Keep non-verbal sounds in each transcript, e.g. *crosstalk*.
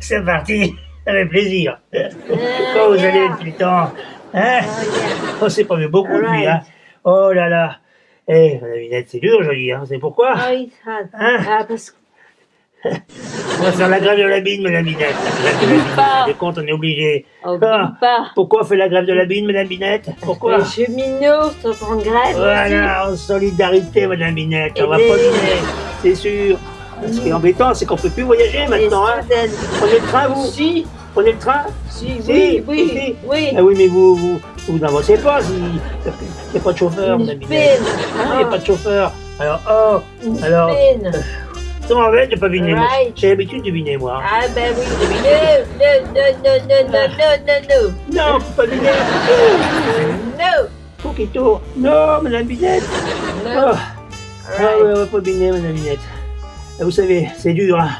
c'est parti. *laughs* Ça fait plaisir. Quand vous allez depuis le temps Hein Oh, c'est pas mieux beaucoup de lui, hein Oh là là Eh, madame c'est dur aujourd'hui, hein C'est pourquoi hard. Hein Ah, parce que On va faire la grève de la bine, madame Minette. La grève de la bine, Pas. des comptes, on est obligé. on Ah, pas. Pourquoi on fait la grève de la bine, madame Minette Pourquoi? Les cheminots sont en grève Voilà, en solidarité, madame Minette. On va Et pas les- c'est sûr. Ce qui est embêtant, c'est qu'on ne peut plus voyager maintenant. Hein. Prenez le train, vous Si. Prenez le train Si, oui, oui, oui. Ah oui, mais vous, vous, n'avancez pas. Si. Il n'y a pas de chauffeur, mon ami. Il n'y ah, a pas de ah. chauffeur. Alors, oh, Une alors... Peine. Non, en fait, j'ai pas deviné. Right. J'ai l'habitude de deviner, moi. Ah, ben oui, deviner. Non, non, non, non, non, non, non, non. Non, pas deviner. Non. Faut qu'il tourne. Non, madame Binette. Non. Oh. Ah, right. Ah, ouais, pas deviner, madame Binette. Ah, Vous savez, c'est dur, hein.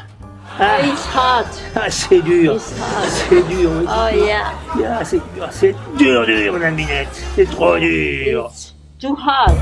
Ah, It's hot, ah, c'est dur. C'est dur. oui. Oh yeah, Ah, c'est dur, c'est dur, dur, madame Minette. C'est trop dur. it's too hot.